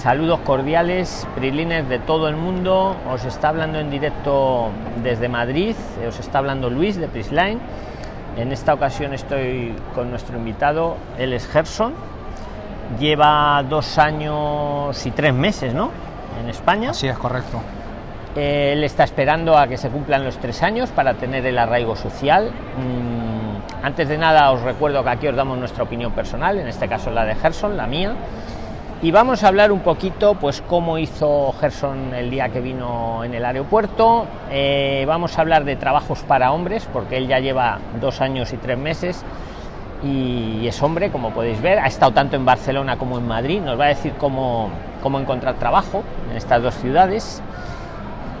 Saludos cordiales, Prilines de todo el mundo. Os está hablando en directo desde Madrid. Os está hablando Luis de Prisline. En esta ocasión estoy con nuestro invitado. Él es Gerson. Lleva dos años y tres meses, ¿no? En España. Sí, es correcto. Él está esperando a que se cumplan los tres años para tener el arraigo social. Mm, antes de nada os recuerdo que aquí os damos nuestra opinión personal, en este caso la de Gerson, la mía y vamos a hablar un poquito pues cómo hizo Gerson el día que vino en el aeropuerto. Eh, vamos a hablar de trabajos para hombres porque él ya lleva dos años y tres meses. Y es hombre como podéis ver. Ha estado tanto en Barcelona como en Madrid. Nos va a decir cómo, cómo encontrar trabajo en estas dos ciudades.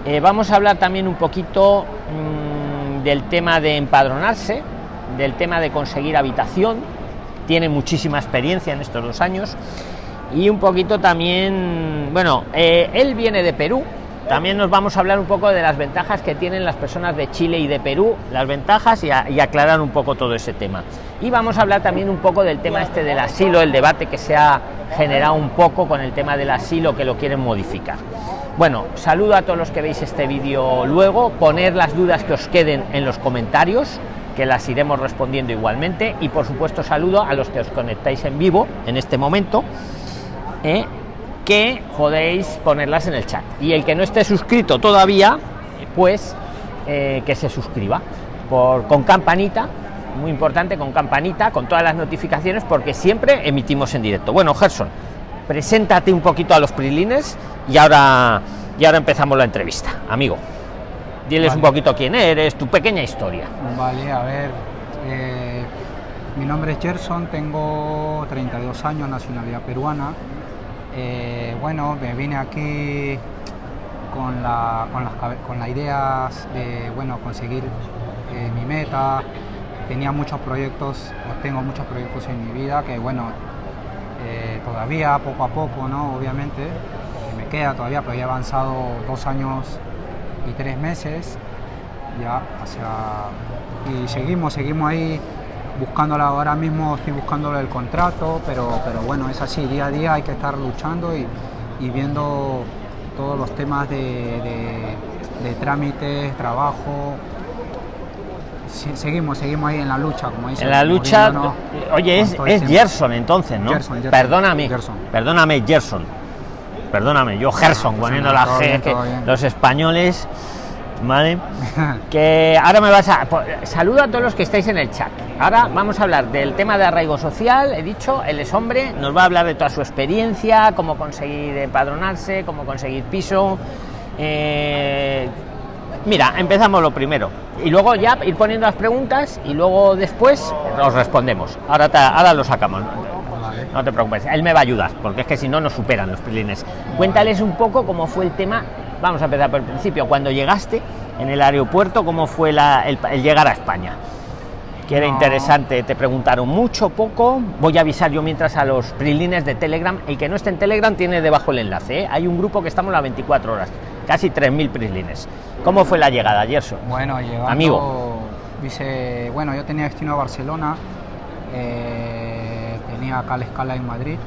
Eh, vamos a hablar también un poquito mmm, del tema de empadronarse del tema de conseguir habitación. Tiene muchísima experiencia en estos dos años y un poquito también, bueno, eh, él viene de Perú, también nos vamos a hablar un poco de las ventajas que tienen las personas de Chile y de Perú, las ventajas y, a, y, aclarar un poco todo ese tema. Y vamos a hablar también un poco del tema este del asilo, el debate que se ha generado un poco con el tema del asilo que lo quieren modificar. Bueno, saludo a todos los que veis este vídeo luego, poner las dudas que os queden en los comentarios, que las iremos respondiendo igualmente y por supuesto saludo a los que os conectáis en vivo en este momento ¿eh? que podéis ponerlas en el chat. Y el que no esté suscrito todavía pues eh, que se suscriba. Por con campanita muy importante con campanita con todas las notificaciones porque siempre emitimos en directo. Bueno Gerson preséntate un poquito a los prilines y ahora y ahora empezamos la entrevista. Amigo diles vale. un poquito quién eres tu pequeña historia. Vale a ver eh, mi nombre es Gerson tengo 32 años nacionalidad peruana eh, bueno, me vine aquí con la, con las con la ideas de bueno, conseguir eh, mi meta. Tenía muchos proyectos, tengo muchos proyectos en mi vida que bueno, eh, todavía poco a poco, ¿no? Obviamente, me queda todavía, pero ya he avanzado dos años y tres meses. Ya, y seguimos, seguimos ahí buscándola ahora mismo estoy buscando el contrato pero pero bueno es así día a día hay que estar luchando y, y viendo todos los temas de, de, de trámites trabajo. Seguimos seguimos ahí en la lucha como dice en la lucha no, oye es, es Gerson entonces no Gerson, Gerson, perdóname Gerson. perdóname Gerson. Perdóname yo Gerson poniendo la G bien, que los españoles ¿vale? que ahora me vas a saludo a todos los que estáis en el chat ahora vamos a hablar del tema de arraigo social. He dicho él es hombre nos va a hablar de toda su experiencia cómo conseguir empadronarse cómo conseguir piso. Eh, mira empezamos lo primero. Y luego ya ir poniendo las preguntas y luego después nos respondemos. Ahora te, ahora lo sacamos. No te preocupes, él me va a ayudar, porque es que si no nos superan los prilines. Cuéntales un poco cómo fue el tema, vamos a empezar por el principio, cuando llegaste en el aeropuerto, cómo fue la, el, el, llegar a España. Que era no. interesante, te preguntaron mucho, poco. Voy a avisar yo mientras a los prilines de Telegram. El que no esté en Telegram tiene debajo el enlace. ¿eh? Hay un grupo que estamos las 24 horas, casi 3.000 prilines. ¿Cómo fue la llegada, Gerson? Bueno, llegando, amigo. Dice, bueno, yo tenía destino a Barcelona. Eh, tenía acá la escala en Madrid.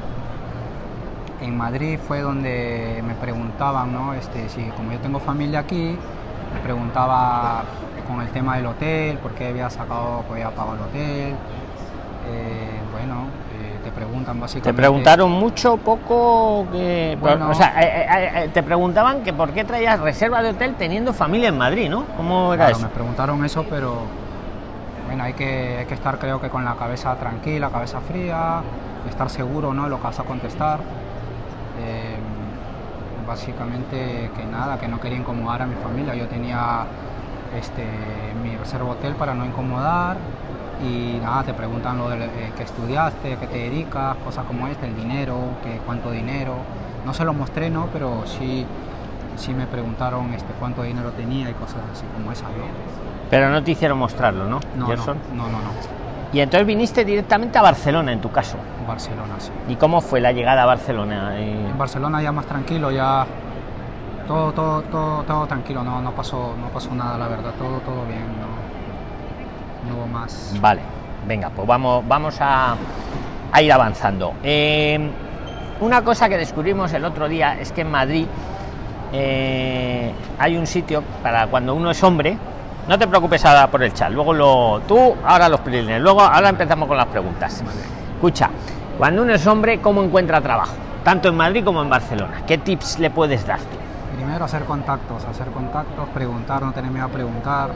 En Madrid fue donde me preguntaban, ¿no? Este, si como yo tengo familia aquí, preguntaba con el tema del hotel, por qué había sacado, había pagado el hotel. Eh, bueno, eh, te preguntan básicamente. ¿Te preguntaron mucho, poco? Que, bueno, o sea, eh, te preguntaban que por qué traías reserva de hotel teniendo familia en Madrid, ¿no? ¿Cómo era claro, eso? Me preguntaron eso, pero bueno, hay que, hay que estar creo que con la cabeza tranquila, cabeza fría, estar seguro ¿no? lo que vas a contestar. Eh, básicamente que nada, que no quería incomodar a mi familia. Yo tenía este, mi reserva hotel para no incomodar y nada, te preguntan lo de eh, que estudiaste, qué te dedicas, cosas como este, el dinero, que, cuánto dinero. No se lo mostré, ¿no? Pero sí, sí me preguntaron este, cuánto dinero tenía y cosas así como esas, ¿no? Pero no te hicieron mostrarlo, ¿no? No, Gerson? no, no, no, no. Y entonces viniste directamente a Barcelona, en tu caso. Barcelona, sí. ¿Y cómo fue la llegada a Barcelona? En Barcelona ya más tranquilo, ya todo, todo, todo, todo tranquilo, no, no pasó, no pasó nada, la verdad, todo, todo bien, no, no hubo más. Vale, venga, pues vamos, vamos a, a ir avanzando. Eh, una cosa que descubrimos el otro día es que en Madrid eh, hay un sitio para cuando uno es hombre. No te preocupes ahora por el chat. Luego lo. Tú, ahora los prilines. Luego, ahora empezamos con las preguntas. Escucha, cuando uno es hombre, ¿cómo encuentra trabajo? Tanto en Madrid como en Barcelona. ¿Qué tips le puedes dar tú? Primero hacer contactos, hacer contactos, preguntar, no tener miedo a preguntar,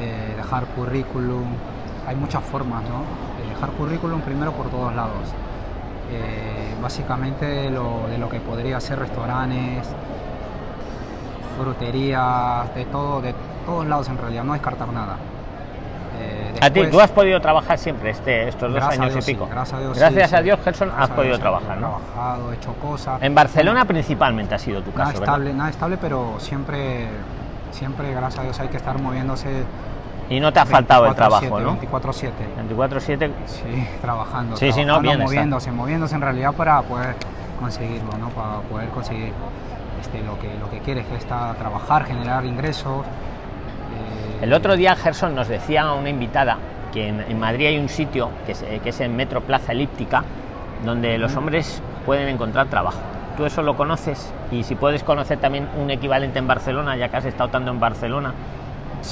eh, dejar currículum. Hay muchas formas, ¿no? Eh, dejar currículum primero por todos lados. Eh, básicamente de lo, de lo que podría ser restaurantes, fruterías, de todo, de todos lados en realidad, no descartar nada. Eh, a ti, tú has podido trabajar siempre este, estos dos años y pico. gracias a Dios, gracias sí, a sí. Dios, Gerson, has podido Dios, trabajar, he ¿no? trabajado, he hecho cosas. En Barcelona principalmente ha sido tu nada caso, ¿verdad? estable, nada estable, pero siempre, siempre, gracias a Dios, hay que estar moviéndose. Y no te ha faltado el 24/7, trabajo, ¿no? 24/7. 24-7. Sí, trabajando. Sí, sí, no, bien está. moviéndose, moviéndose en realidad para poder conseguirlo, ¿no? Para poder conseguir este, lo que lo que quieres, que está trabajar, generar ingresos. El otro día Gerson nos decía una invitada que en, en Madrid hay un sitio que es, que es en Metro Plaza Elíptica donde los hombres pueden encontrar trabajo. Tú eso lo conoces y si puedes conocer también un equivalente en Barcelona, ya que has estado tanto en Barcelona,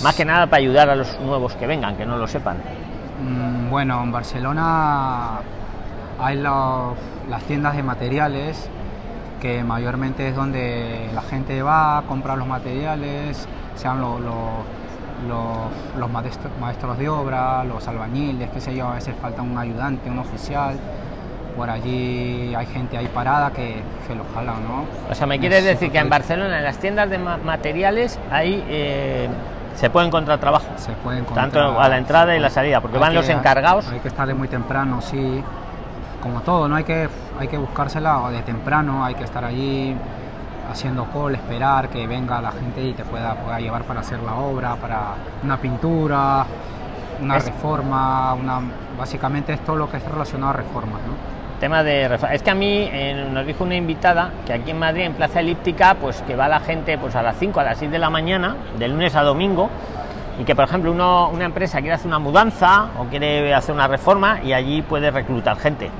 más que nada para ayudar a los nuevos que vengan, que no lo sepan. Mm, Bueno, en Barcelona hay los- las tiendas de materiales que mayormente es donde la gente va a comprar los materiales, sean lo- lo- lo- los maestro- maestros de obra, los albañiles, qué sé yo, a veces falta un ayudante, un oficial. Por allí hay gente ahí parada que se lo jalan, ¿no? O sea, me quieres decir que en Barcelona, en las tiendas de ma- materiales, ahí eh, se puede encontrar trabajo. se puede encontrar. Tanto a la entrada y la salida, porque hay van que- los encargados. Hay que estar de muy temprano, sí. Como todo, ¿no? Hay que, hay que buscársela de temprano, hay que estar allí haciendo call, esperar que venga la gente y te pueda, pueda llevar para hacer la obra, para una pintura, una Es- reforma, una, básicamente es todo lo que es relacionado a reformas, ¿no? Tema de refa- es que a mí eh, nos dijo una invitada que aquí en Madrid en Plaza Elíptica pues que va la gente pues a las 5 a las 6 de la mañana de lunes a domingo y que por ejemplo uno, una empresa quiere hacer una mudanza o quiere hacer una reforma y allí puede reclutar gente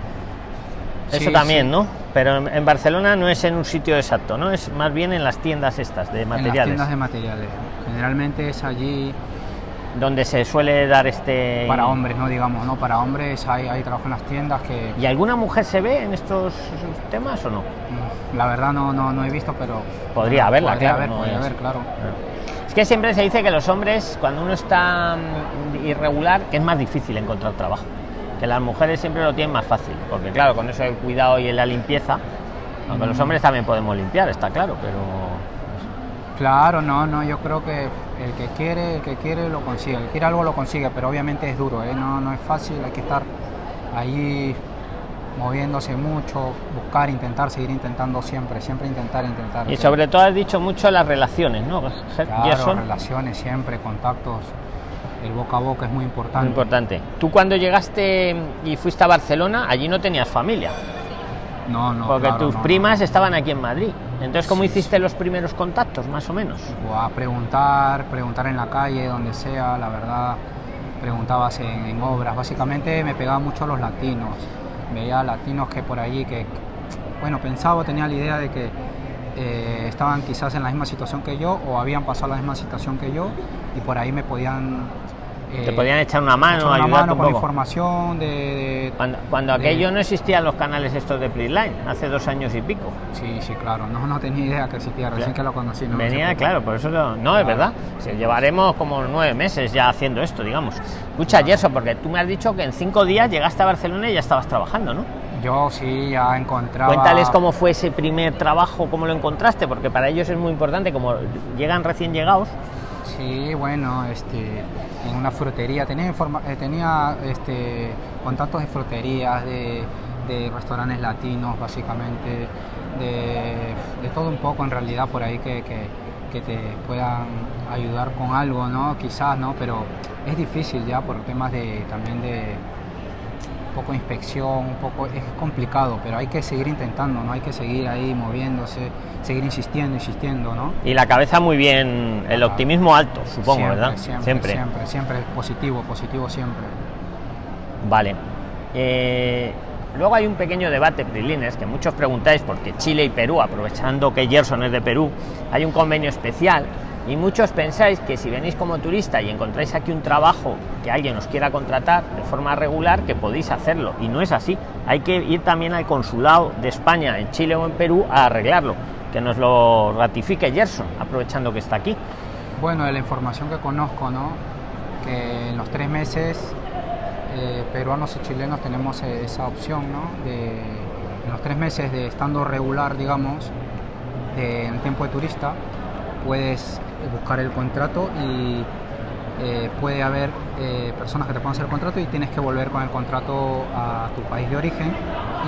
eso Sí, también sí. no pero en, Barcelona no es en un sitio exacto no es más bien en las tiendas estas de En las materiales tiendas de materiales. Generalmente es allí donde se suele dar este para hombres, ¿no? Digamos, ¿no? Para hombres hay, hay trabajo en las tiendas que y alguna mujer se ve en estos temas o no mm, la verdad no, no, no he visto, pero Podría haberla, podría claro, haber, no podría haber, claro. Es que siempre se dice que los hombres, cuando uno está mm, irregular, que es más difícil encontrar trabajo. Que las mujeres siempre lo tienen más fácil, porque claro, con eso del cuidado y la limpieza, aunque los Mm. hombres también podemos limpiar, está claro, pero Claro, no, no, yo creo que el que quiere, el que quiere lo consigue, el que quiere algo lo consigue, pero obviamente es duro, ¿eh? no, no es fácil, hay que estar ahí moviéndose mucho, buscar, intentar, seguir intentando siempre, siempre intentar, intentar. y sobre todo has dicho mucho las relaciones, ¿no? Claro, relaciones siempre, contactos, el boca a boca es muy importante. Muy importante. Tú cuando llegaste y fuiste a Barcelona, allí no tenías familia, No, no. porque claro, tus no, primas no. estaban aquí en Madrid. Entonces, ¿cómo Sí, hiciste los primeros contactos, más o menos? O a preguntar, preguntar en la calle, donde sea, la verdad, preguntabas en, en obras. Básicamente me pegaba mucho a los latinos. Veía latinos que por allí, que, bueno, pensaba, tenía la idea de que eh, estaban quizás en la misma situación que yo o habían pasado la misma situación que yo y por ahí me podían... Te eh, podían echar una mano, una ayudarte mano con poco. información de... de- Cuando, cuando de- aquello no existían los canales estos de Playline, hace dos años y pico. Sí, sí, claro. No, no tenía idea que existía, recién Claro. que lo conocí. ¿no? Venía, claro, por eso lo- no, es verdad. Se llevaremos como nueve meses ya haciendo esto, digamos. Escucha, Claro. Gerson, porque tú me has dicho que en cinco días llegaste a Barcelona y ya estabas trabajando, ¿no? Yo sí, ya encontraba... Cuéntales cómo fue ese primer trabajo, cómo lo encontraste, porque para ellos es muy importante, como llegan recién llegados. Sí, bueno, este, en una frutería tenía, informa- eh, tenía este, contactos de fruterías, de, de restaurantes latinos, básicamente, de, de todo un poco en realidad por ahí que, que- que te puedan ayudar con algo, ¿no? Quizás, ¿no? Pero es difícil ya por temas de también de poco de inspección, un poco es complicado, pero hay que seguir intentando, ¿no? Hay que seguir ahí moviéndose, seguir insistiendo, insistiendo, ¿no? Y la cabeza muy bien, el optimismo alto, supongo, Siempre, ¿verdad? Siempre, siempre, siempre, positivo, positivo siempre. Vale. Eh, luego hay un pequeño debate, Prilines, que muchos preguntáis porque Chile y Perú, aprovechando que Gerson es de Perú, hay un convenio especial y muchos pensáis que si venís como turista y encontráis aquí un trabajo que alguien os quiera contratar de forma regular, que podéis hacerlo. Y no es así. Hay que ir también al consulado de España en Chile o en Perú a arreglarlo. Que nos lo ratifique Gerson, aprovechando que está aquí. Bueno, de la información que conozco, ¿no? Que en los tres meses eh, peruanos y chilenos tenemos eh, esa opción, ¿no? De, en los tres meses de estando regular, digamos, de, en tiempo de turista, puedes buscar el contrato y eh, puede haber eh, personas que te puedan hacer el contrato y tienes que volver con el contrato a tu país de origen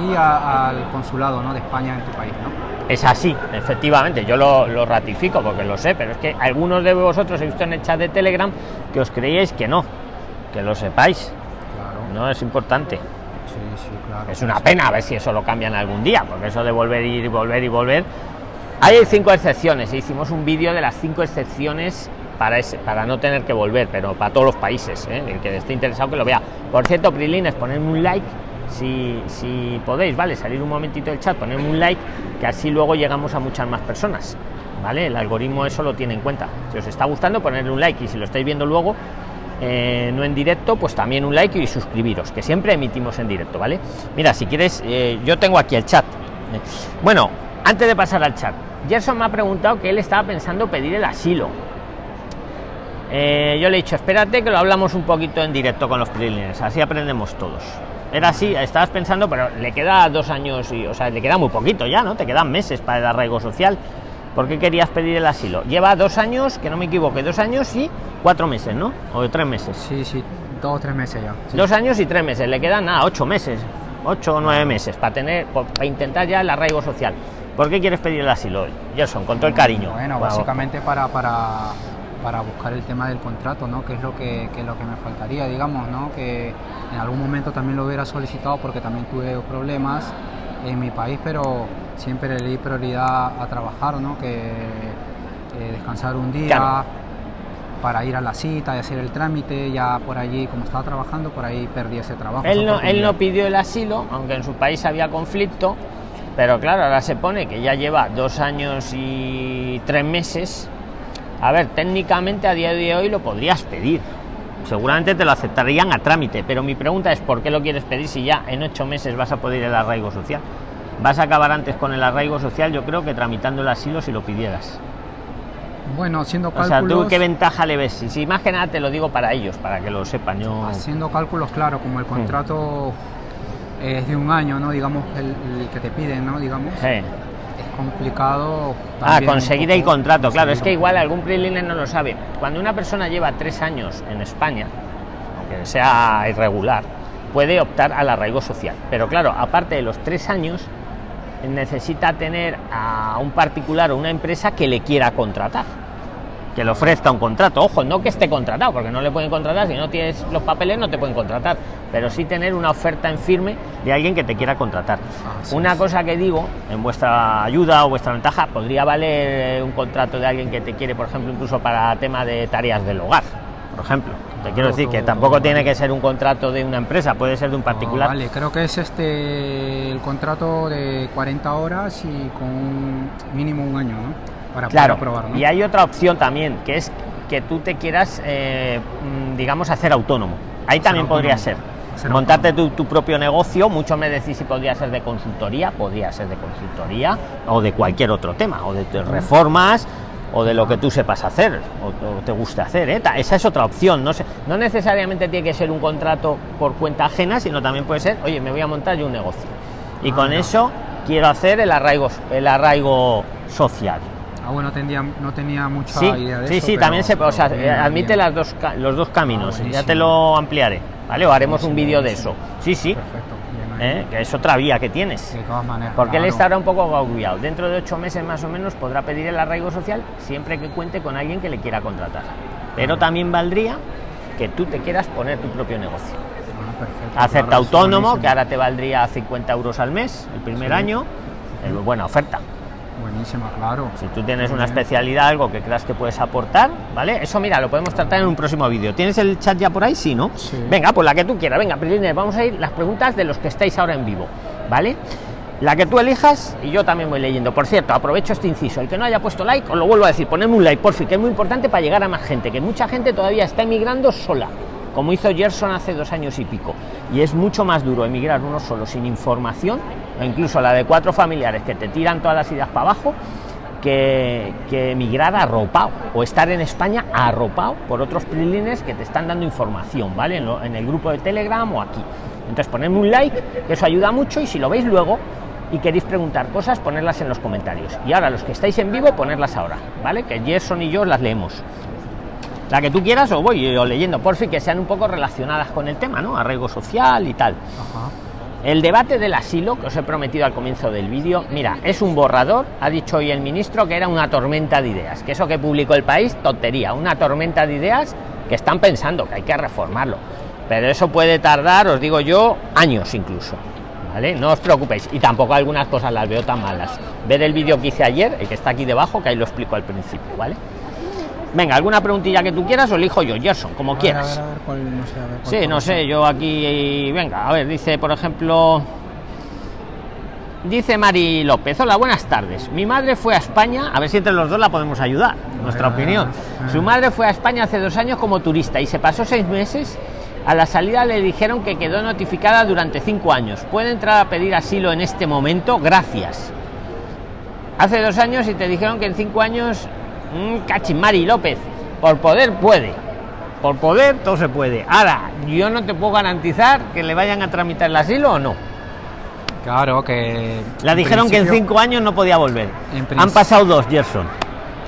y al consulado ¿no? de España en tu país. ¿no? Es así, efectivamente, yo lo, ratifico porque lo sé, pero es que algunos de vosotros he visto en el chat de Telegram que os creíais que no, que lo sepáis. No es importante. Es una pena a ver si eso lo cambian algún día, porque eso de volver y volver y volver hay cinco excepciones, hicimos un vídeo de las cinco excepciones para, ese, para no tener que volver, pero para todos los países, ¿eh? el que esté interesado que lo vea. Por cierto, Prilines, ponedme un like si, podéis, ¿vale? Salir un momentito del chat, ponerme un like, que así luego llegamos a muchas más personas, ¿vale? El algoritmo eso lo tiene en cuenta. Si os está gustando, ponerle un like y si lo estáis viendo luego, eh, no en directo, pues también un like y suscribiros, que siempre emitimos en directo, ¿vale? Mira, si quieres, eh, yo tengo aquí el chat. Bueno, antes de pasar al chat, Gerson me ha preguntado que él estaba pensando pedir el asilo. Eh, yo le he dicho, espérate que lo hablamos un poquito en directo con los preliminares, así aprendemos todos. Era así, estabas pensando, pero le queda dos años y, o sea, le queda muy poquito ya, ¿no? Te quedan meses para el arraigo social. ¿Por qué querías pedir el asilo? Lleva dos años, que no me equivoque, dos años y cuatro meses, ¿no? O tres meses. Sí, sí, dos o tres meses ya. Dos años y tres meses, le quedan nada, ocho meses, ocho o nueve meses para tener, para intentar ya el arraigo social. ¿Por qué quieres pedir el asilo hoy? Gerson, con todo el cariño. Bueno, básicamente para, para, para buscar el tema del contrato, ¿no? Que es lo que, es lo que me faltaría, digamos, ¿no? Que en algún momento también lo hubiera solicitado porque también tuve problemas en mi país, pero siempre le di prioridad a trabajar, ¿no? Que descansar un día. para ir a la cita y hacer el trámite, ya por allí, como estaba trabajando, por ahí perdí ese trabajo. Él no, él no pidió el asilo, aunque en su país había conflicto, pero claro, ahora se pone que ya lleva dos años y tres meses. A ver, técnicamente a día de hoy lo podrías pedir. Seguramente te lo aceptarían a trámite, pero mi pregunta es ¿por qué lo quieres pedir si ya en ocho meses vas a poder el arraigo social? Vas a acabar antes con el arraigo social, yo creo que tramitando el asilo si lo pidieras. Bueno, haciendo cálculos... O sea, ¿tú qué ventaja le ves? Si, si más que nada te lo digo para ellos, para que lo sepan. Yo... Haciendo cálculos, claro, como el hmm. Es de un año, ¿no? Digamos, el, que te piden, ¿no? Digamos. Es complicado. Ah, conseguir el contrato, claro. Es que igual algún preliner no lo sabe. Cuando una persona lleva tres años en España, aunque sea irregular, puede optar al arraigo social. Pero claro, aparte de los tres años, necesita tener a un particular o una empresa que le quiera contratar que le ofrezca un contrato. Ojo, no que esté contratado, porque no le pueden contratar, si no tienes los papeles no te pueden contratar, pero sí tener una oferta en firme de alguien que te quiera contratar. una cosa que digo, en vuestra ayuda o vuestra ventaja, podría valer un contrato de alguien que te quiere, por ejemplo, incluso para tema de tareas del hogar, por ejemplo. Te quiero decir que tampoco tiene que ser un contrato de una empresa, puede ser de un particular. vale, creo que es este el contrato de 40 horas y con mínimo un año, ¿no? Claro. Y hay otra opción también, que es que tú te quieras, eh, mm, digamos, hacer autónomo. Ahí también podría ser. Montarte tu, propio negocio, mucho me decís si podría ser de consultoría, podría ser de consultoría o de cualquier otro tema, o de reformas, o de lo que tú sepas hacer o, te guste hacer. ¿eh? Esa es otra opción. No, no necesariamente tiene que ser un contrato por cuenta ajena, sino también puede ser, oye, me voy a montar yo un negocio. Y con ah, eso quiero hacer el arraigo, el arraigo social. Ah, bueno, tenía, no tenía mucha idea de sí, eso. Sí, sí, también se o sea, admite las dos, los dos caminos. Ah, ya te lo ampliaré, ¿vale? O haremos un vídeo de eso. Sí, sí. Perfecto. ¿Eh? que es otra vía que tienes. De todas maneras. Porque él estará un poco agobiado. Dentro de ocho meses más o menos podrá pedir el arraigo social siempre que cuente con alguien que le quiera contratar. Pero también valdría que tú te quieras poner tu propio negocio. Ah, Hacerte autónomo, que ahora te valdría 50 euros al mes el primer año. buena oferta. Buenísima, claro. Si tú tienes una especialidad, algo que creas que puedes aportar, ¿vale? Eso, mira, lo podemos tratar en un próximo vídeo. ¿Tienes el chat ya por ahí? Sí, ¿no? Sí. Venga, pues la que tú quieras. Venga, Prilines, vamos a ir las preguntas de los que estáis ahora en vivo, ¿vale? La que tú elijas y yo también voy leyendo. Por cierto, aprovecho este inciso. El que no haya puesto like, os lo vuelvo a decir, ponedme un like, por fin, que es muy importante para llegar a más gente, que mucha gente todavía está emigrando sola, como hizo Gerson hace dos años y pico. Y es mucho más duro emigrar uno solo, sin información, o incluso la de cuatro familiares que te tiran todas las ideas para abajo, que, que emigrar arropado o estar en España arropado por otros prilines que te están dando información, ¿vale? En, el grupo de Telegram o aquí. Entonces ponedme un like, que eso ayuda mucho y si lo veis luego y queréis preguntar cosas, ponerlas en los comentarios. Y ahora los que estáis en vivo, ponerlas ahora, ¿vale? Que Gerson y yo las leemos. La que tú quieras o voy yo leyendo, por fin que sean un poco relacionadas con el tema, ¿no? Arraigo social y tal. Ajá. El debate del asilo, que os he prometido al comienzo del vídeo, mira, es un borrador, ha dicho hoy el ministro que era una tormenta de ideas, que eso que publicó el país, tontería, una tormenta de ideas que están pensando que hay que reformarlo. Pero eso puede tardar, os digo yo, años incluso. ¿Vale? No os preocupéis. Y tampoco algunas cosas las veo tan malas. Ver el vídeo que hice ayer, el que está aquí debajo, que ahí lo explico al principio, ¿vale? Venga, alguna preguntilla que tú quieras o elijo yo, Gerson, como A ver, quieras. A ver, a ver, cuál, no sé, a ver, cuál Sí, no sé, yo aquí, venga, a ver, dice, por ejemplo, dice Mari López, hola, buenas tardes. Mi madre fue a España, a ver si entre los dos la podemos ayudar, nuestra opinión. Su madre fue a España hace dos años como turista y se pasó seis meses. A la salida le dijeron que quedó notificada durante cinco años. ¿Puede entrar a pedir asilo en este momento? Gracias. Hace dos años y te dijeron que en cinco años, mm, cachín, Mari López, por poder puede. Por poder todo se puede. Ahora, yo no te puedo garantizar que le vayan a tramitar el asilo o no. Claro, que. La dijeron que en cinco años no podía volver. Han pasado dos, Gerson.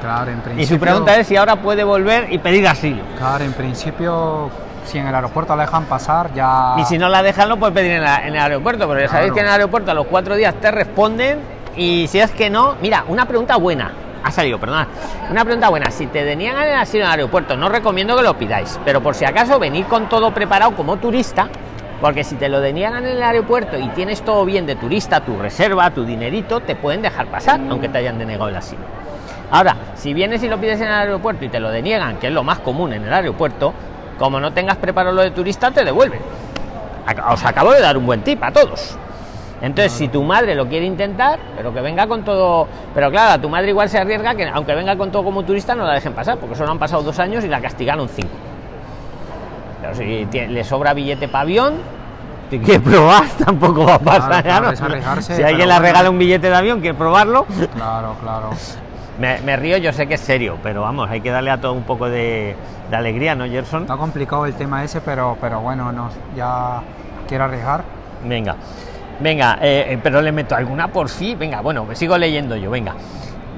Claro, en Y principio. su pregunta es si ahora puede volver y pedir asilo. Claro, en principio, si en el aeropuerto la dejan pasar, ya. Y si no la dejan, lo puede pedir en, la- en el aeropuerto. Pero ya sabéis que en el aeropuerto a los cuatro días te responden. Y si es que no, mira, una pregunta buena. Ha salido, perdón. Una pregunta buena. Si te deniegan el asilo en el aeropuerto, no recomiendo que lo pidáis. Pero por si acaso, venir con todo preparado como turista. Porque si te lo deniegan en el aeropuerto y tienes todo bien de turista, tu reserva, tu dinerito, te pueden dejar pasar, aunque te hayan denegado el asilo. Ahora, si vienes y lo pides en el aeropuerto y te lo deniegan, que es lo más común en el aeropuerto, como no tengas preparado lo de turista, te devuelven. Os acabo de dar un buen tip a todos. Entonces, si tu madre lo quiere intentar, pero que venga con todo. Pero claro, a tu madre igual se arriesga que, aunque venga con todo como turista, no la dejen pasar, porque solo han pasado dos años y la castigaron cinco. Pero si le sobra billete para avión, si quiere probar, tampoco va a pasar. Claro, claro, arriesgarse, si alguien le regala un billete de avión, quiere probarlo. Claro, claro. Me, me río, yo sé que es serio, pero vamos, hay que darle a todo un poco de, de alegría, ¿no, Gerson? Está complicado el tema ese, pero, pero bueno, no, ya quiero arriesgar. Venga, venga, eh, eh, pero le meto alguna por sí. Venga, bueno, me sigo leyendo yo, venga.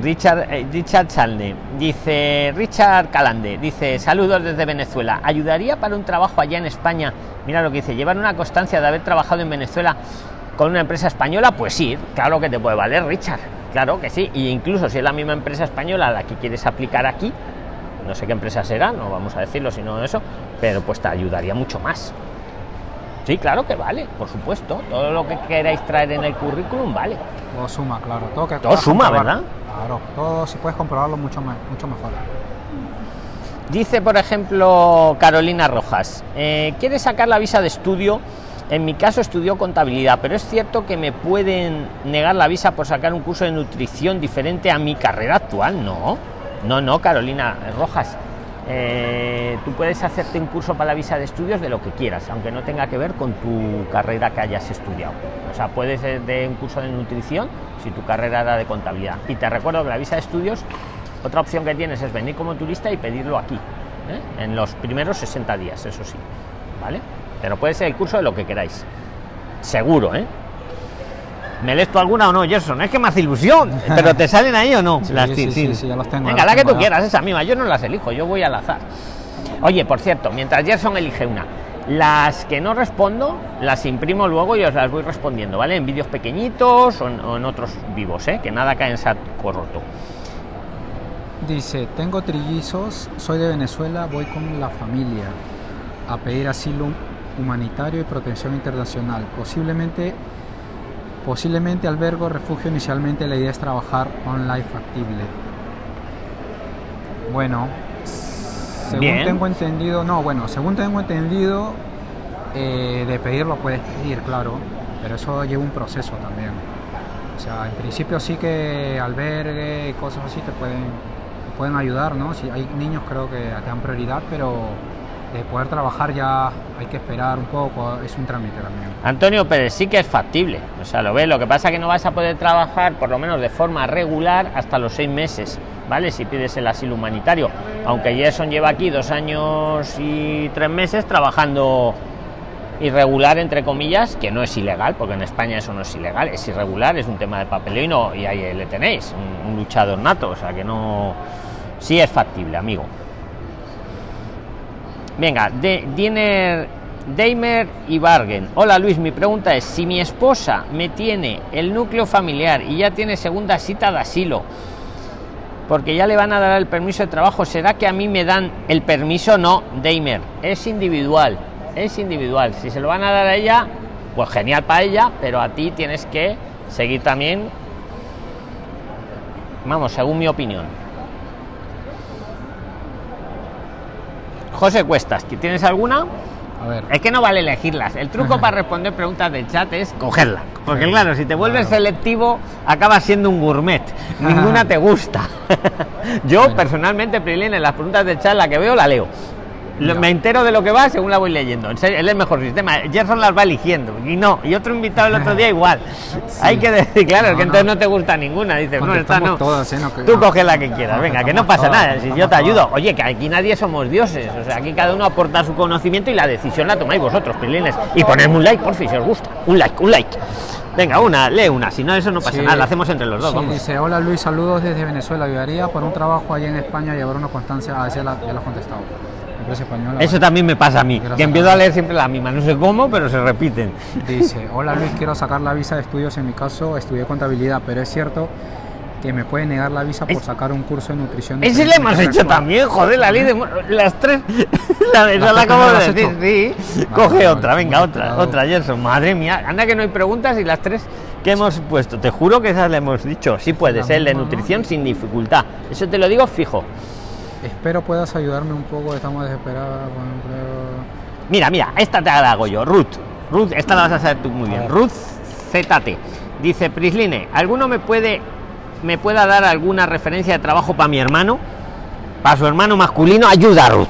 Richard, eh, Richard Chalne dice, Richard Calande dice, saludos desde Venezuela. ¿Ayudaría para un trabajo allá en España? Mira lo que dice, llevar una constancia de haber trabajado en Venezuela con una empresa española, pues sí, claro que te puede valer, Richard. Claro que sí, y incluso si es la misma empresa española a la que quieres aplicar aquí, no sé qué empresa será, no vamos a decirlo, sino eso, pero pues te ayudaría mucho más. Sí, claro que vale, por supuesto. Todo lo que queráis traer en el currículum vale. Todo suma, claro. Todo, que Todo puedas suma, comprobar. ¿verdad? Claro, todo si puedes comprobarlo mucho, me- mucho mejor. Dice, por ejemplo, Carolina Rojas, eh, quiere sacar la visa de estudio. En mi caso estudió contabilidad, pero es cierto que me pueden negar la visa por sacar un curso de nutrición diferente a mi carrera actual. No, no, no, Carolina Rojas. Eh, tú puedes hacerte un curso para la visa de estudios de lo que quieras, aunque no tenga que ver con tu carrera que hayas estudiado. O sea, puedes de un curso de nutrición si tu carrera era de contabilidad. Y te recuerdo que la visa de estudios, otra opción que tienes es venir como turista y pedirlo aquí, ¿eh? en los primeros 60 días, eso sí, ¿vale? Pero puede ser el curso de lo que queráis. Seguro, ¿eh? ¿Me lees tú alguna o no, Gerson? Es que me hace ilusión. ¿Pero te salen ahí o no? Sí, Las sí, sí, sí, ya los tengo, Venga, ya la los que tú tengo ya. quieras, esa misma. Yo no las elijo, yo voy al azar. Oye, por cierto, mientras Gerson elige una, las que no respondo, las imprimo luego y os las voy respondiendo, ¿vale? En vídeos pequeñitos o en, o en otros vivos, ¿eh? Que nada cae en saco roto. Dice, tengo trillizos, soy de Venezuela, voy con la familia a pedir asilo humanitario y protección internacional. Posiblemente Posiblemente albergo refugio. Inicialmente la idea es trabajar online factible. Bueno, según Bien. tengo entendido, no, bueno, según tengo entendido, eh, de pedirlo puedes pedir, claro, pero eso lleva un proceso también. O sea, en principio sí que albergue y cosas así te pueden, te pueden ayudar, ¿no? Si hay niños creo que te dan prioridad, pero de poder trabajar ya hay que esperar un poco, es un trámite también. Antonio Pérez sí que es factible, o sea, lo ves, lo que pasa es que no vas a poder trabajar por lo menos de forma regular hasta los seis meses, ¿vale? Si pides el asilo humanitario, aunque Gerson lleva aquí dos años y tres meses trabajando irregular, entre comillas, que no es ilegal, porque en España eso no es ilegal, es irregular, es un tema de papeleo y, no, y ahí le tenéis, un, un luchador nato, o sea que no, sí es factible, amigo. Venga, de Diner Daimer y Bargen. Hola Luis, mi pregunta es, si mi esposa me tiene el núcleo familiar y ya tiene segunda cita de asilo, porque ya le van a dar el permiso de trabajo, ¿será que a mí me dan el permiso? No, Daimer, es individual, es individual. Si se lo van a dar a ella, pues genial para ella, pero a ti tienes que seguir también, vamos, según mi opinión. José Cuestas, ¿que ¿tienes alguna? A ver, Es que no vale elegirlas. El truco para responder preguntas de chat es cogerla. Porque claro, si te vuelves Claro. selectivo, acabas siendo un gourmet. Ninguna te gusta. Yo Bueno. personalmente, Prilín, en las preguntas de chat, la que veo, la leo. Lo-. Me entero de lo que va según la voy leyendo. En serio, es el mejor sistema. Gerson las va eligiendo. Y no. Y otro invitado el otro día igual. Hay que decir, claro, No, que entonces no te gusta ninguna. Dices, no, esta no. todas, ¿eh? No, que- Tú coge la que quieras. Venga, que no pasa todas, nada. Si yo te ayudo. todas. Oye, que aquí nadie somos dioses. O sea, aquí cada uno aporta su conocimiento y la decisión la tomáis vosotros, Prilines. Y ponedme un like, por si os gusta. Un like, un like. Venga, una, lee una. Si no, eso no pasa Sí. nada. La hacemos entre los dos. Sí, vamos. dice, hola Luis, saludos desde Venezuela. Ayudaría por un trabajo allá en España llevar una constancia. Ya la, ya la has contestado. Empresa española. Eso también me pasa a mí. Gracias. Que empiezo a leer siempre la misma. No sé cómo, pero se repiten. Dice, hola Luis, quiero sacar la visa de estudios. En mi caso, estudié contabilidad, pero es cierto que me puede negar la visa por Es- sacar un curso de nutrición. Ese le hemos hecho también, joder, la ley de las tres. La, esa ¿Las la acabo no de decir, hecho? sí. Vale, Coge vale, otra, venga, otra, otra, Gerson. Madre mía, anda que no hay preguntas y las tres que hemos puesto. Te juro que esas le hemos dicho. Sí puedes, La el de nutrición sin dificultad. Eso te lo digo fijo. Espero puedas ayudarme un poco. Estamos desesperados con empleo. Mira, mira, esta te la hago yo, Ruth. Ruth, esta la vas a saber tú muy bien. Ruth ZT. Dice, Prisline, ¿alguno me puede me pueda dar alguna referencia de trabajo para mi hermano? Para su hermano masculino, ayuda a Ruth.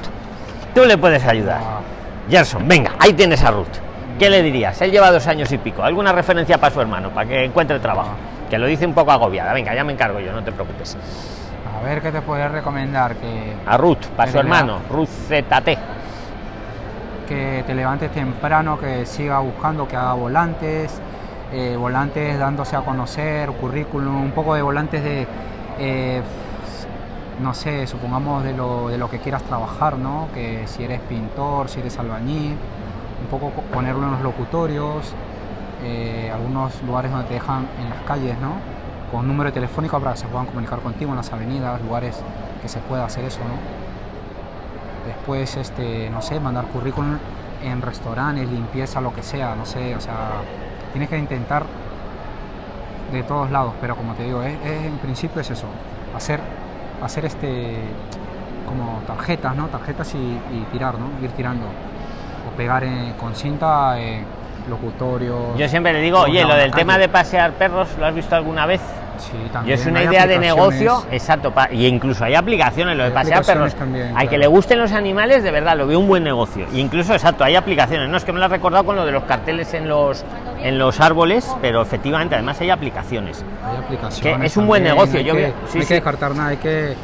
Tú le puedes ayudar. Ah, Gerson, venga, ahí tienes a Ruth. ¿Qué le dirías? Él lleva dos años y pico. ¿Alguna referencia para su hermano, para que encuentre trabajo? Que lo dice un poco agobiada. Venga, ya me encargo yo, no te preocupes. A ver qué te podría recomendar. Que, A Ruth, para su hermano, Ruth ZT. que te levantes temprano, que siga buscando, que haga volantes, eh, volantes dándose a conocer, currículum, un poco de volantes de, eh, no sé, supongamos de lo, de lo que quieras trabajar, ¿no? Que si eres pintor, si eres albañil, un poco co- ponerlo en los locutorios, eh, algunos lugares donde te dejan en las calles, ¿no? Con número telefónico para que se puedan comunicar contigo en las avenidas, lugares que se pueda hacer eso, ¿no? después este no sé mandar currículum en restaurantes limpieza lo que sea no sé o sea tienes que intentar de todos lados pero como te digo es, es- en principio es eso hacer hacer este como tarjetas no tarjetas y, y tirar no ir tirando o pegar eh, con cinta eh, locutorio Yo siempre le digo, oye, lo del tema de pasear perros, ¿lo has visto alguna vez? Sí, también es una hay idea de negocio, exacto, y incluso hay aplicaciones, lo de pasear perros. también, Al que le gusten los animales, de verdad, lo veo un buen negocio. Y incluso, exacto, hay aplicaciones. No es que me lo he recordado con lo de los carteles en los, en los árboles, pero efectivamente, además hay aplicaciones. Hay aplicaciones Que es un buen negocio, hay yo que, veo- sí, hay sí. que descartar nada hay que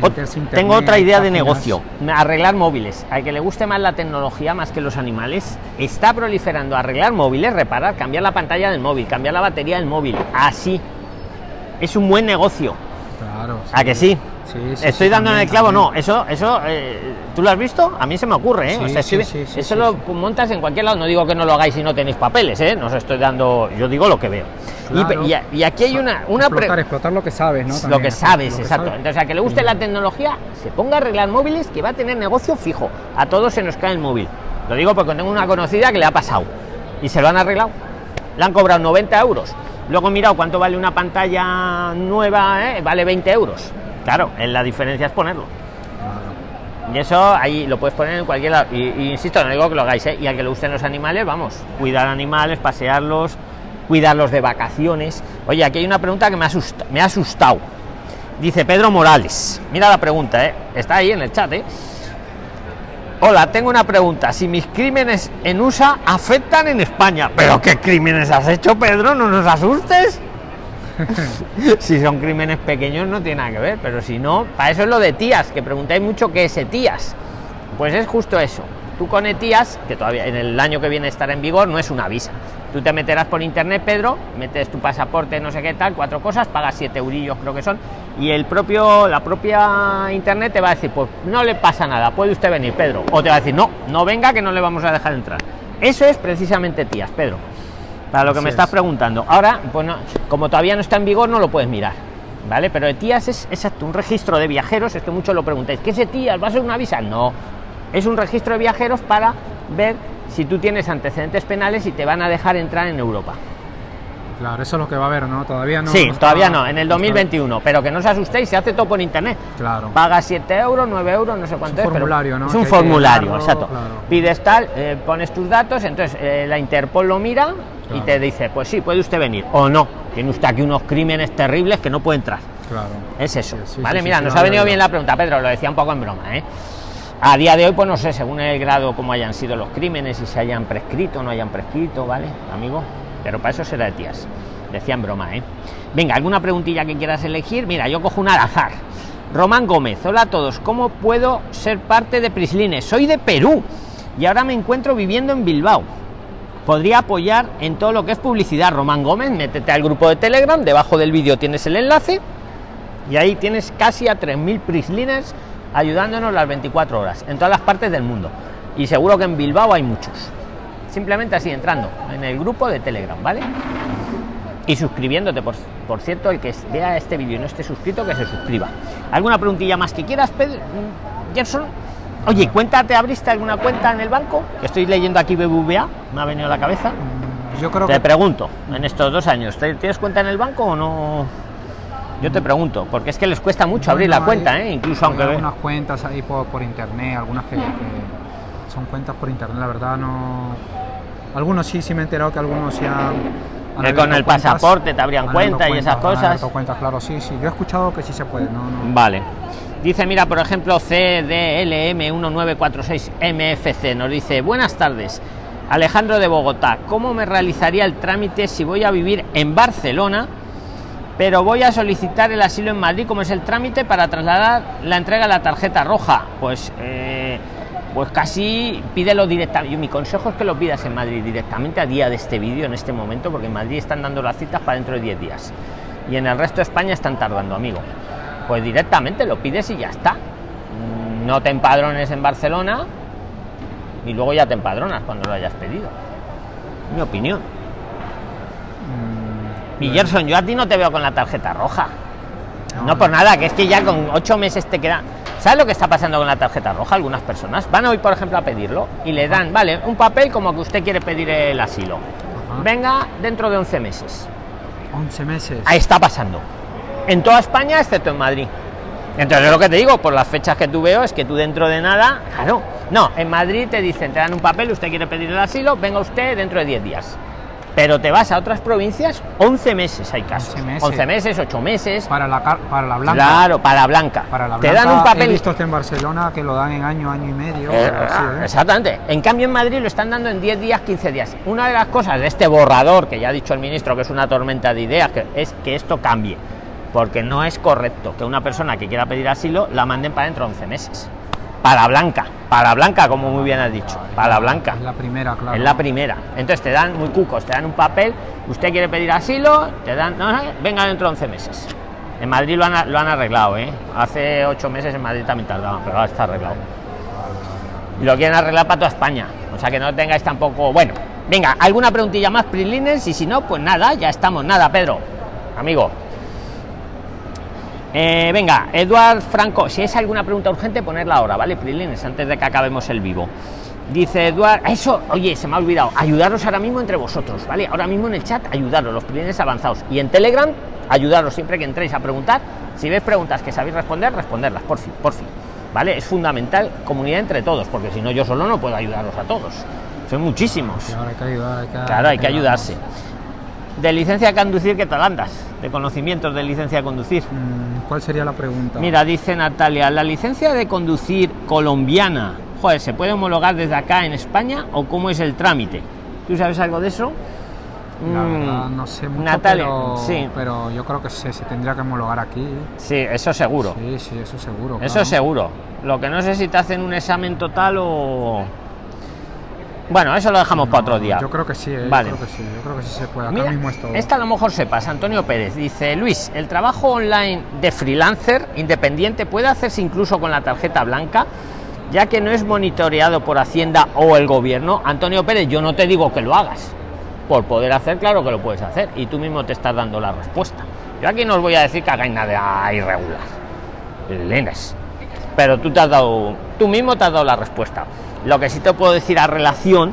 meterse Tengo internet, otra idea de negocio, arreglar móviles. Al que le guste más la tecnología más que los animales, está proliferando arreglar móviles, reparar, cambiar la pantalla del móvil, cambiar la batería del móvil. Así. Es un buen negocio. Claro. ¿A que sí? Sí, sí, Estoy sí, dando en el también, clavo, no, eso, eso, eh, ¿tú lo has visto? A mí se me ocurre, ¿eh? O sea, sí, eso lo montas en cualquier lado, no digo que no lo hagáis si no tenéis papeles, ¿eh? No os estoy dando, yo digo lo que veo. Claro. Y, aquí hay una, una pre- explotar, lo que sabes, ¿no? lo que sabes, lo que exacto. sabes. Entonces, a que le guste la tecnología, se ponga a arreglar móviles que va a tener negocio fijo. A todos se nos cae el móvil. Lo digo porque tengo una conocida que le ha pasado y se lo han arreglado. le han cobrado 90 euros. Luego he mirado cuánto vale una pantalla nueva, ¿eh? vale 20 euros. Claro, la diferencia es ponerlo. Y eso ahí lo puedes poner en cualquier lado. Y, insisto, no digo que lo hagáis, ¿eh? y a que lo usen los animales, vamos, cuidar animales, pasearlos, cuidarlos de vacaciones. Oye, aquí hay una pregunta que me, asusta, me ha asustado. Dice Pedro Morales. Mira la pregunta, ¿eh? está ahí en el chat. ¿eh? Hola, tengo una pregunta. Si mis crímenes en USA afectan en España. ¿Pero qué crímenes has hecho, Pedro? No nos asustes. si son crímenes pequeños no tiene nada que ver, pero si no, para eso es lo de tías, que preguntáis mucho qué es tías. Pues es justo eso. Tú con ETIAS, que todavía en el año que viene estará en vigor, no es una visa. Tú te meterás por internet, Pedro, metes tu pasaporte, no sé qué tal, cuatro cosas, pagas siete eurillos, creo que son, y el propio, la propia internet te va a decir, pues no le pasa nada, puede usted venir, Pedro. O te va a decir, no, no venga, que no le vamos a dejar entrar. Eso es precisamente tías, Pedro. Para lo que me estás preguntando. Ahora, bueno, como todavía no está en vigor, no lo puedes mirar. ¿Vale? Pero ETIAS es exacto, un registro de viajeros, es que muchos lo preguntáis, ¿qué es ETIAS? ¿Va a ser una visa? No, es un registro de viajeros para ver si tú tienes antecedentes penales y te van a dejar entrar en Europa. Claro, eso es lo que va a haber, ¿no? Todavía no. Sí, todavía no, en el 2021. Pero que no os asustéis, se hace todo por internet. Claro. Paga 7 euros, 9 euros, no sé cuánto es. Un formulario, ¿no? Es un formulario, exacto. Pides tal, eh, pones tus datos, entonces eh, la Interpol lo mira y te dice, pues sí, puede usted venir. O no, tiene usted aquí unos crímenes terribles que no puede entrar. Claro. Es eso. vale, mira, nos ha venido bien la pregunta, Pedro, lo decía un poco en broma, ¿eh? A día de hoy pues no sé según el grado como hayan sido los crímenes y se hayan prescrito o no hayan prescrito vale amigo pero para eso será de tías. Decían broma eh venga alguna preguntilla que quieras elegir mira yo cojo un al azar. Román gómez hola a todos. Cómo puedo ser parte de prislines soy de perú y ahora me encuentro viviendo en bilbao. Podría apoyar en todo lo que es publicidad román gómez métete al grupo de telegram. Debajo del vídeo tienes el enlace. Y ahí tienes casi a 3000 prislines ayudándonos las 24 horas en todas las partes del mundo. Y seguro que en Bilbao hay muchos. Simplemente así entrando en el grupo de Telegram, ¿vale? Y suscribiéndote, por, por cierto, el que vea este vídeo y no esté suscrito, que se suscriba. ¿Alguna preguntilla más que quieras, Pedro? Mm, Gerson? Oye, cuéntate, ¿abriste alguna cuenta en el banco? Que estoy leyendo aquí BBVA, me ha venido a la cabeza. Yo creo Te pregunto, en estos dos años, ¿tienes cuenta en el banco o no? Yo te pregunto, porque es que les cuesta mucho abrir la cuenta, ¿eh? incluso aunque... Hay algunas cuentas ahí por, por internet, algunas que, son cuentas por internet, la verdad no... Algunos sí, sí me he enterado que algunos ya... Que con el pasaporte te abrían cuenta y esas cosas. Cuentas, claro, sí, sí. Yo he escuchado que sí se puede, no, no. Vale. Dice, mira, por ejemplo, CDLM1946MFC nos dice, buenas tardes. Alejandro de Bogotá, ¿cómo me realizaría el trámite si voy a vivir en Barcelona pero voy a solicitar el asilo en Madrid, como es el trámite para trasladar la entrega de la tarjeta roja. Pues, eh, pues casi pídelo directamente. Mi consejo es que lo pidas en Madrid directamente a día de este vídeo, en este momento, porque en Madrid están dando las citas para dentro de 10 días. Y en el resto de España están tardando, amigo. Pues directamente lo pides y ya está. Mm, no te empadrones en Barcelona y luego ya te empadronas cuando lo hayas pedido. Mi opinión. Y Gerson, yo a ti no te veo con la tarjeta roja. No, por nada, que es que ya con ocho meses te queda. ¿Sabes lo que está pasando con la tarjeta roja? Algunas personas van hoy, por ejemplo, a pedirlo y le dan, vale, un papel como que usted quiere pedir el asilo. Venga dentro de 11 meses. 11 meses. Ahí está pasando. En toda España, excepto en Madrid. Entonces, lo que te digo, por las fechas que tú veo, es que tú dentro de nada, claro, no, en Madrid te dicen, te dan un papel, usted quiere pedir el asilo, venga usted dentro de 10 días pero te vas a otras provincias 11 meses hay casos. 11 meses, 11 meses 8 meses. Para la para la blanca. Claro para la blanca. Para la blanca, te dan un papel he visto en Barcelona que lo dan en año año y medio eh, ¿eh? exactamente. En cambio en Madrid lo están dando en 10 días 15 días. Una de las cosas de este borrador que ya ha dicho el ministro que es una tormenta de ideas que es que esto cambie. Porque no es correcto que una persona que quiera pedir asilo la manden para dentro de 11 meses para blanca, para blanca, como muy bien has dicho, para blanca. Es la primera, claro. Es la primera. Entonces te dan muy cucos, te dan un papel, usted quiere pedir asilo, te dan, no, venga dentro de 11 meses. En Madrid lo han, lo han arreglado, ¿eh? Hace 8 meses en Madrid también tardaban, pero ahora está arreglado. Y lo quieren arreglar para toda España. O sea que no tengáis tampoco. Bueno, venga, alguna preguntilla más, Prilines, y si no, pues nada, ya estamos. Nada, Pedro, amigo. Eh, venga, Eduard Franco, si es alguna pregunta urgente, ponerla ahora, ¿vale? Prilines, antes de que acabemos el vivo. Dice Eduard, eso, oye, se me ha olvidado, ayudaros ahora mismo entre vosotros, ¿vale? Ahora mismo en el chat, ayudaros, los primeros avanzados. Y en Telegram, ayudaros siempre que entréis a preguntar. Si ves preguntas que sabéis responder, responderlas, por fin, por fin. ¿Vale? Es fundamental comunidad entre todos, porque si no, yo solo no puedo ayudaros a todos. Son muchísimos. Claro, hay que ayudar, hay que, Claro, hay que ayudarse. De licencia a conducir, ¿qué tal andas? De conocimientos de licencia a conducir. Mm, ¿Cuál sería la pregunta? Mira, dice Natalia, la licencia de conducir colombiana, joder, ¿se puede homologar desde acá en España o cómo es el trámite? ¿Tú sabes algo de eso? La Mm, verdad, no sé mucho, Natalia, pero, sí. pero yo creo que se, se tendría que homologar aquí. Sí, eso seguro. Sí, sí, eso seguro. Eso claro. seguro. Lo que no sé si te hacen un examen total o... Bueno, eso lo dejamos para otro día. Yo creo que sí, eh, Vale. yo creo que sí, yo creo que sí se puede. Acá Mira, mismo es todo. esta a lo mejor sepas, Antonio Pérez. Dice, Luis, ¿el trabajo online de freelancer independiente puede hacerse incluso con la tarjeta blanca? Ya que no es monitoreado por Hacienda o el gobierno. Antonio Pérez, yo no te digo que lo hagas. Por poder hacer, claro que lo puedes hacer. Y tú mismo te estás dando la respuesta. Yo aquí no os voy a decir que hagáis nada irregular. Lenes. Pero tú te has dado, tú mismo te has dado la respuesta. Lo que sí te puedo decir a relación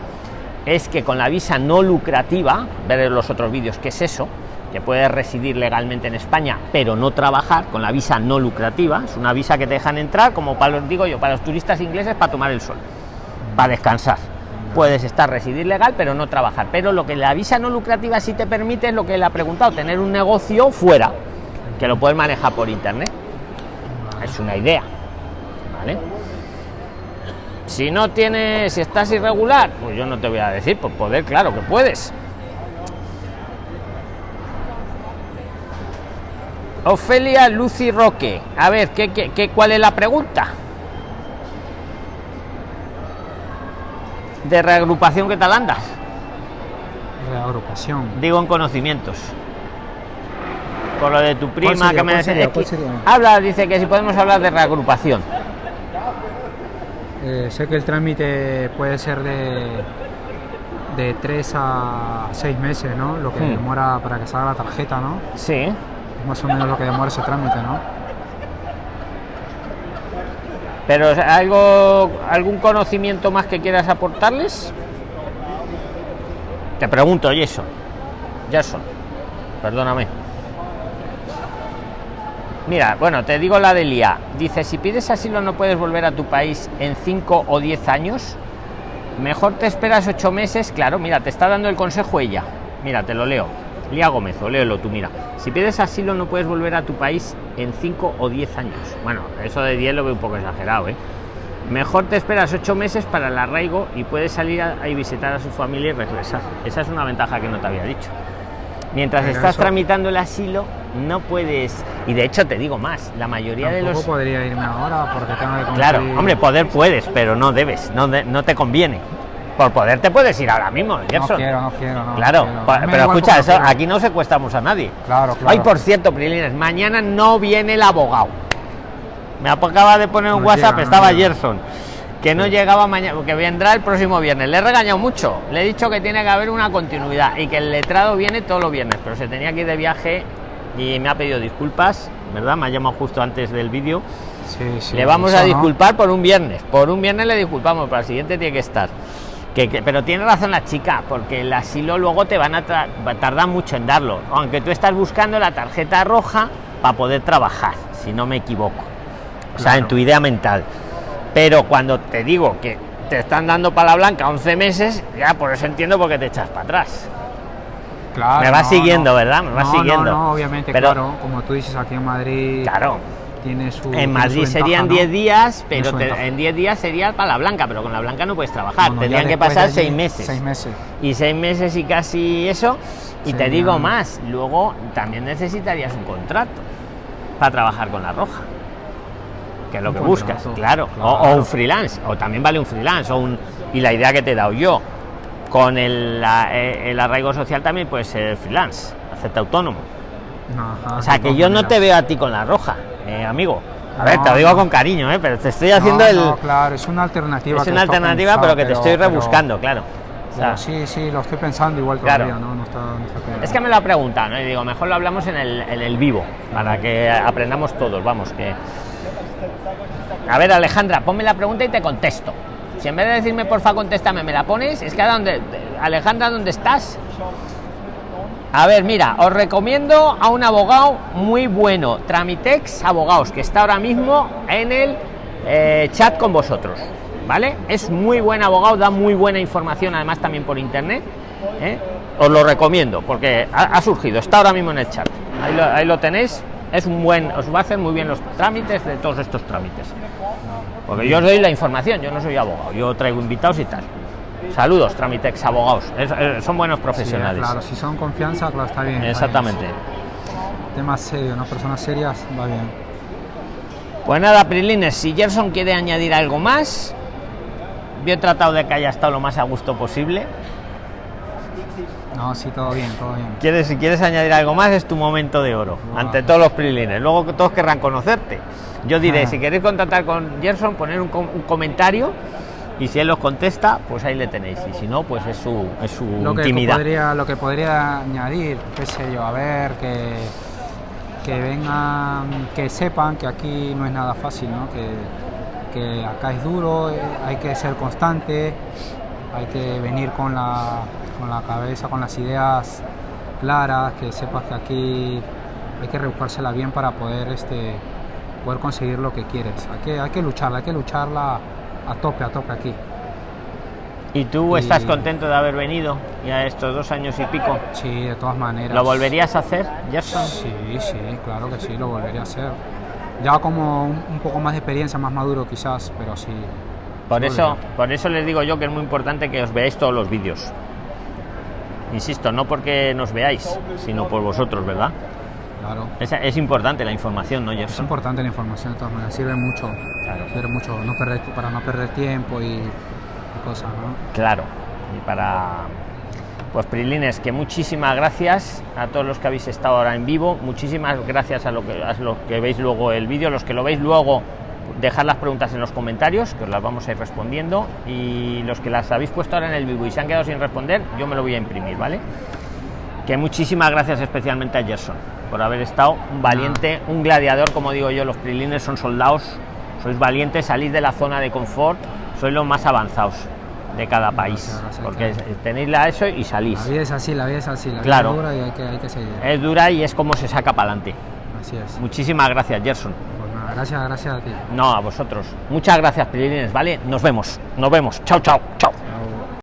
es que con la visa no lucrativa, ver los otros vídeos qué es eso, que puedes residir legalmente en España, pero no trabajar con la visa no lucrativa, es una visa que te dejan entrar, como para los digo yo, para los turistas ingleses para tomar el sol, para descansar. Puedes estar residir legal, pero no trabajar. Pero lo que la visa no lucrativa sí te permite es lo que él ha preguntado, tener un negocio fuera, que lo puedes manejar por internet. Es una idea. ¿Vale? Si no tienes, si estás irregular, pues yo no te voy a decir, por poder, claro que puedes. Ofelia Lucy Roque. A ver, ¿qué, qué, qué- cuál es la pregunta? De reagrupación, ¿qué tal andas? Reagrupación. Digo en conocimientos. Con lo de tu prima sería? que me ¿Cuál decía-. Habla, dice que si podemos hablar de reagrupación. Eh, sé que el trámite puede ser de de 3 a 6 meses, ¿no? Lo que Hmm. demora para que salga la tarjeta, ¿no? Sí. Es más o menos lo que demora ese trámite, ¿no? Pero algo, algún conocimiento más que quieras aportarles. Te pregunto, Jason. Jason, perdóname. Mira, bueno, te digo la de Lía. Dice, si pides asilo no puedes volver a tu país en 5 o 10 años. Mejor te esperas 8 meses. Claro, mira, te está dando el consejo ella. Mira, te lo leo. Lía Gómez, o léelo tú, mira. Si pides asilo no puedes volver a tu país en 5 o 10 años. Bueno, eso de 10 lo veo un poco exagerado, ¿eh? Mejor te esperas 8 meses para el arraigo y puedes salir a, visitar a su familia y regresar. Esa es una ventaja que no te había dicho. Mientras estás eso- tramitando el asilo, no puedes. Y de hecho, te digo más: la mayoría de los. podría irme ahora porque tengo que Claro, hombre, poder puedes, pero no debes, no, de- no te conviene. Por poder te puedes ir ahora mismo, No quiero, no quiero, no. Claro, quiero. pero escucha, eso, quiero. aquí no secuestramos a nadie. Claro, claro. Ay, por cierto, Prilines, mañana no viene el abogado. Me acaba de poner un No WhatsApp, llega, estaba. Gerson, que no llegaba mañana, que vendrá el próximo viernes. Le he regañado mucho, le he dicho que tiene que haber una continuidad y que el letrado viene todos los viernes, pero se tenía que ir de viaje y me ha pedido disculpas, ¿verdad? Me ha llamado justo antes del vídeo. Sí, sí, le vamos eso a no. disculpar por un viernes, por un viernes le disculpamos, para el siguiente tiene que estar. Que, que- pero tiene razón la chica, porque el asilo luego te van a tardar mucho en darlo, aunque tú estás buscando la tarjeta roja para poder trabajar, si no me equivoco. O sea, en tu idea mental. Pero cuando te digo que te están dando para la blanca 11 meses, ya por eso entiendo por qué te echas para atrás. Claro, Me no, siguiendo, no. ¿verdad? Me vas No, siguiendo. No, no, obviamente, Pero- claro. Como tú dices, aquí en Madrid Claro, tiene su. en Madrid serían ¿no? 10 días, pero te- en 10 días sería para la blanca, pero con la blanca no puedes trabajar. Tendrían que pasar allí, 6 meses. Seis meses. y seis meses y casi eso. Y te digo más, luego también necesitarías un contrato para trabajar con la roja. Que es lo Un que buscas, claro. O, un freelance, o también vale un freelance, o un, y la idea que te he dado yo. Con el, la- eh, el arraigo social también puede ser freelance, hacerte autónomo. Ajá, O sea que yo no te veo a ti con la roja, eh, amigo. A ver, No, te lo digo con cariño, eh, pero te estoy No, haciendo el. no, claro, es una alternativa. es que una alternativa, pero que te estoy pero- rebuscando, claro. O sea, pero sí, sí, lo estoy pensando igual Claro. todavía, ¿no? No está, no está claro. Es que me lo ha preguntado, ¿no? Y digo, mejor lo hablamos en el, en el vivo, para que aprendamos todos, vamos, que... A ver, Alejandra, ponme la pregunta y te contesto. Si en vez de decirme porfa contéstame, me la pones, es que a dónde, Alejandra, ¿dónde estás? A ver, mira, os recomiendo a un abogado muy bueno, Tramitex Abogados, que está ahora mismo en el eh, chat con vosotros, ¿vale? Es muy buen abogado, da muy buena información, además también por internet. ¿eh? Os lo recomiendo porque ha, surgido, está ahora mismo en el chat. Ahí lo, tenéis, es un buen, os va a hacer muy bien los trámites de todos estos trámites. Porque yo os doy la información, yo no soy abogado, yo traigo invitados y tal. Saludos, Tramitex Abogados. son buenos profesionales. claro, si son confianza, claro, está bien. Exactamente. Temas serios, ¿no? Personas serias, va bien. Pues nada, Prilines, si Gerson quiere añadir algo más, yo he tratado de que haya estado lo más a gusto posible. No, sí, todo bien, todo bien. ¿Quieres, si quieres añadir algo más, es tu momento de oro, ante todos los Prilines. Luego todos querrán conocerte. Yo diré, si queréis contactar con Gerson, poner un, un comentario y si él los contesta, pues ahí le tenéis. Y si no, pues es su, es su lo que intimidad. Podría, lo que podría añadir, qué sé yo, a ver, que, que vengan, que sepan que aquí no es nada fácil, ¿no? que, que acá es duro, eh, hay que ser constante, hay que venir con la, con la cabeza, con las ideas claras, que sepas que aquí hay que rebuscársela bien para poder, este, poder conseguir lo que quieres. Hay que, hay que lucharla, hay que lucharla a tope, a tope aquí. ¿Y tú estás contento de haber venido ya estos dos años y pico? Sí, de todas maneras. ¿Lo volverías a hacer, Gerson? Sí, sí, claro que sí, lo volvería a hacer. Ya como un, poco más de experiencia, más maduro quizás, pero sí. Por eso, por eso les digo yo que es muy importante que os veáis todos los vídeos. Insisto, no porque nos veáis, sino por vosotros, ¿verdad? Claro. Es, es importante la información, ¿no, Gerson? Es importante la información, de todas maneras, sirve mucho. Claro. mucho no perder, para no perder tiempo y, cosas, ¿no? Claro. Y para. Pues Prilines, que muchísimas gracias a todos los que habéis estado ahora en vivo, muchísimas gracias a, lo que, a los que veis luego el vídeo, los que lo veis luego, dejar las preguntas en los comentarios, que os las vamos a ir respondiendo, y los que las habéis puesto ahora en el vivo y se han quedado sin responder, yo me lo voy a imprimir, ¿vale? Que muchísimas gracias especialmente a Gerson por haber estado un valiente, un gladiador, como digo yo, los Prilines son soldados sois valientes, salís de la zona de confort, sois los más avanzados de cada país, porque tenéis la eso y salís. La vida es así, la vida es así, la claro. es dura y hay que, hay que seguir. Es dura y es como se saca para adelante. Así es. Muchísimas gracias, Gerson. Gracias, gracias a ti. No, a vosotros. Muchas gracias, Prilines, ¿vale? Nos vemos, nos vemos. Chao, chao, chao.